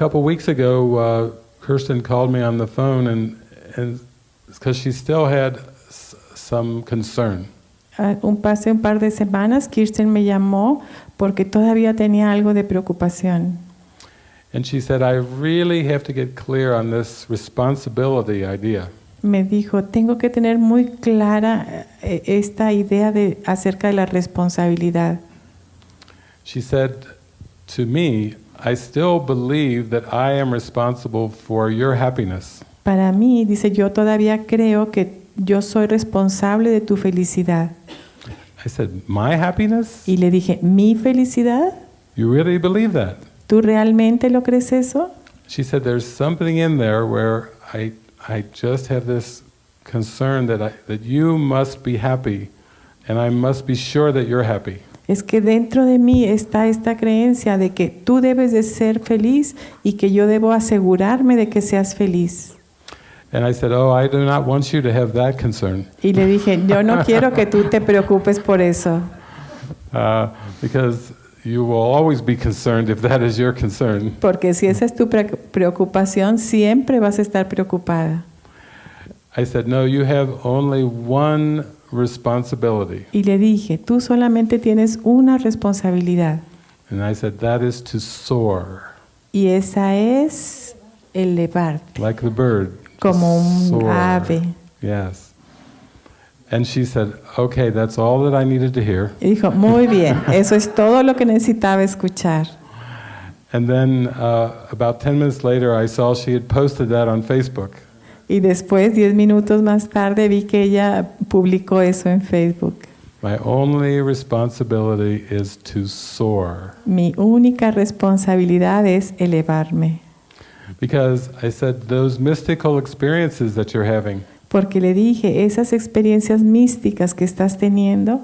couple weeks ago, uh, Kirsten called me on the phone, and and because she still had some concern. Ah, Un pase un par de semanas, Kirsten me llamó porque todavía tenía algo de preocupación. And she said, I really have to get clear on this responsibility idea. Me dijo, tengo que tener muy clara eh, esta idea de acerca de la responsabilidad. She said to me, I still believe that I am responsible for your happiness. Para mí, dice, yo todavía creo que yo soy responsable de tu felicidad. I said, My happiness? Y le dije, ¿mi felicidad? You really believe that? ¿Tú realmente lo crees eso? She said, There's something in there where I, I just have this concern that, I, that you must be happy, and I must be sure that you're happy. Es que dentro de mí está esta creencia de que tú debes de ser feliz y que yo debo asegurarme de que seas feliz. And I said, Oh, I do not want you to have that concern. Y le dije, yo no quiero que tú te preocupes por eso, Uh, because you will always be concerned if that is your concern. porque si esa es tu pre- preocupación, siempre vas a estar preocupada. I said, No, you have only one responsibility. Y le dije, tú solamente tienes una responsabilidad And I said, That is to soar, y esa es elevarte like the bird. como un ave. Yes. And she said, Okay, that's all that I needed to hear. Y dijo, muy bien, eso es todo lo que necesitaba escuchar. And then uh, about 10 minutes later, I saw she had posted that on Facebook. Y después, diez minutos más tarde, vi que ella publicó eso en Facebook. My only responsibility is to soar. Mi única responsabilidad es elevarme. Because I said, those mystical experiences that you're having, Porque le dije, esas experiencias místicas que estás teniendo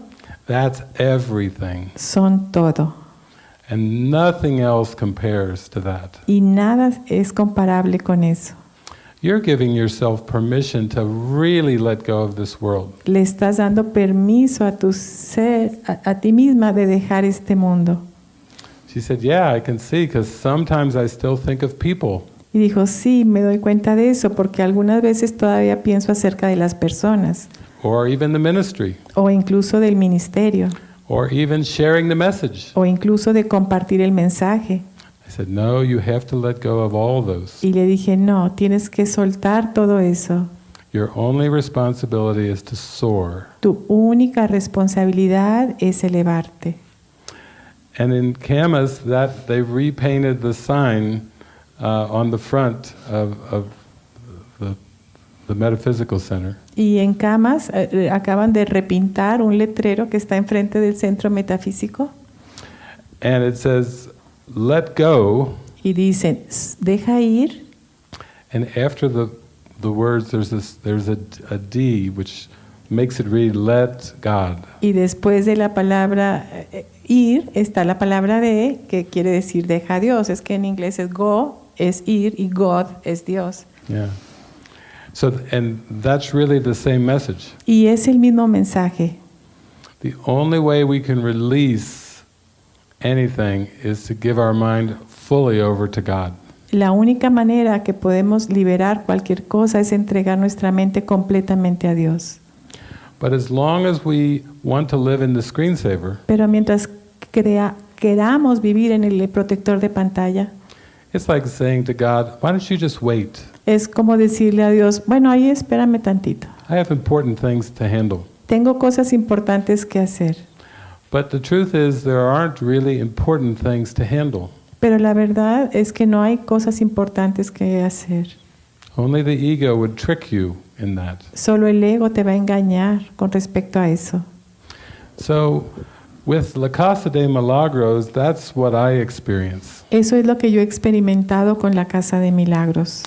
that's everything. son todo. And nothing else compares to that. Y nada es comparable con eso. You're giving yourself permission to really let go of this world. Le estás dando permiso a tu ser, a, a ti misma de dejar este mundo. She said, Yeah, I can see, because sometimes I still think of people. Y dijo, sí, me doy cuenta de eso, porque algunas veces todavía pienso acerca de las personas, or even the ministry, o incluso del ministerio, or even sharing the message. o incluso de compartir el mensaje. I said, No, you have to let go of all those. Y le dije, no, tienes que soltar todo eso. Your only responsibility is to soar. Tu única responsabilidad es elevarte. And in Camas, that they repainted the sign uh, on the front of, of the, the metaphysical center. Y en Camas eh, eh, acaban de repintar un letrero que está enfrente del centro metafísico And it says, let go. y dicen, deja ir. And after the, the words, there's, this, there's a, a D which makes it read, let God. Y después de la palabra eh, ir está la palabra de, que quiere decir deja a Dios. Es que en inglés es go, es ir, y God es Dios. Yeah. So, and that's really the same message. Y es el mismo mensaje. The only way we can release anything is to give our mind fully over to God. La única manera que podemos liberar cualquier cosa es entregar nuestra mente completamente a Dios. But as long as we want to live in the screensaver, Pero mientras crea- queramos vivir en el protector de pantalla, it's like saying to God, why don't you just wait? es como decirle a Dios, bueno, ahí espérame tantito. I have important things to handle. Tengo cosas importantes que hacer. But the truth is, there aren't really important things to handle. Pero la verdad es que no hay cosas importantes que hacer. Only the ego would trick you in that. Solo el ego te va a engañar con respecto a eso. So, with La Casa de Milagros, that's what I experience. Eso es lo que yo he experimentado con la Casa de Milagros.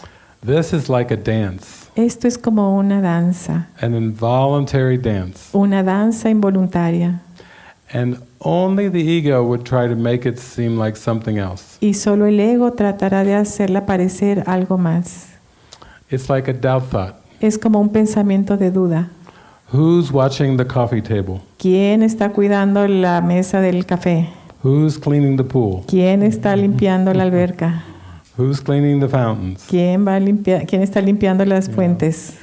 This is like a dance, Esto es como una danza, an involuntary dance. una danza involuntaria. And only the ego would try to make it seem like something else. Y solo el ego tratará de hacerla parecer algo más. It's like a doubt thought. Es como un pensamiento de duda. Who's watching the coffee table? ¿Quién está cuidando la mesa del café? Who's cleaning the pool? ¿Quién está limpiando la alberca? Who's cleaning the fountains? ¿Quién, va a limpiar, ¿Quién está limpiando las fuentes?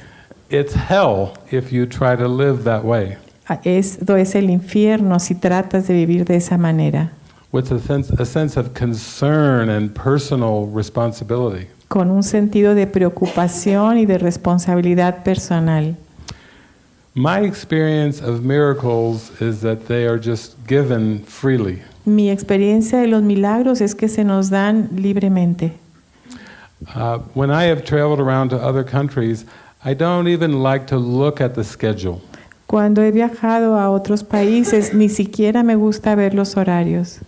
It's hell if you try to live that way, Esto es el infierno si tratas de vivir de esa manera, with a sense, a sense of concern and personal responsibility. con un sentido de preocupación y de responsabilidad personal. My experience of miracles is that they are just given freely. Mi experiencia de los milagros es que se nos dan libremente. Uh, when I have traveled around to other countries, I don't even like to look at the schedule. Cuando he viajado a otros países, ni siquiera me gusta ver los horarios,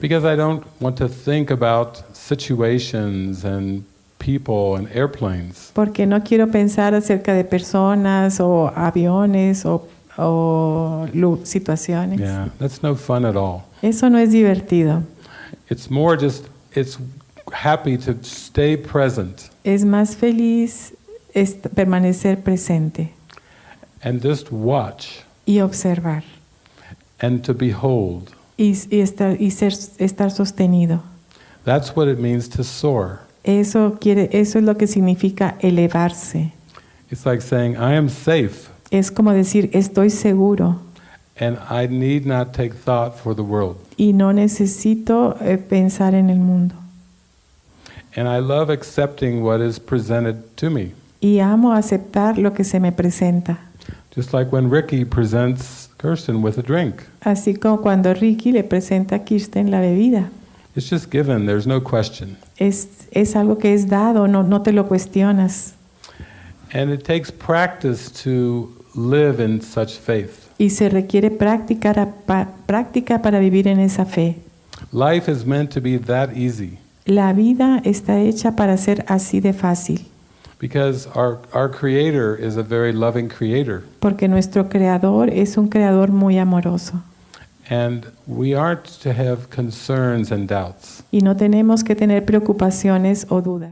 Because I don't want to think about situations and people and airplanes. porque no quiero pensar acerca de personas o aviones o, o situaciones. Yeah, that's no fun at all. Eso no es divertido. It's more just, it's happy to stay present Es más feliz permanecer presente and just watch y observar and to behold. y, y estar, y ser, estar sostenido. That's what it means to soar. Eso, quiere, eso es lo que significa elevarse. It's like saying, I am safe Es como decir, estoy seguro and I need not take thought for the world. y no necesito eh, pensar en el mundo. And I love accepting what is presented to me. Y amo aceptar lo que se me presenta. Just like when Ricky presents Kirsten with a drink. Así como cuando Ricky le presenta a Kirsten la bebida. It's just given, there's no question. Es, es algo que es dado, no, no te lo cuestionas. And it takes practice to live in such faith. Y se requiere práctica, práctica para vivir en esa fe. Life is meant to be that easy La vida está hecha para ser así de fácil, because our, our Creator is a very loving Creator. porque nuestro creador es un creador muy amoroso. And we aren't to have concerns and doubts. Y no tenemos que tener preocupaciones o dudas.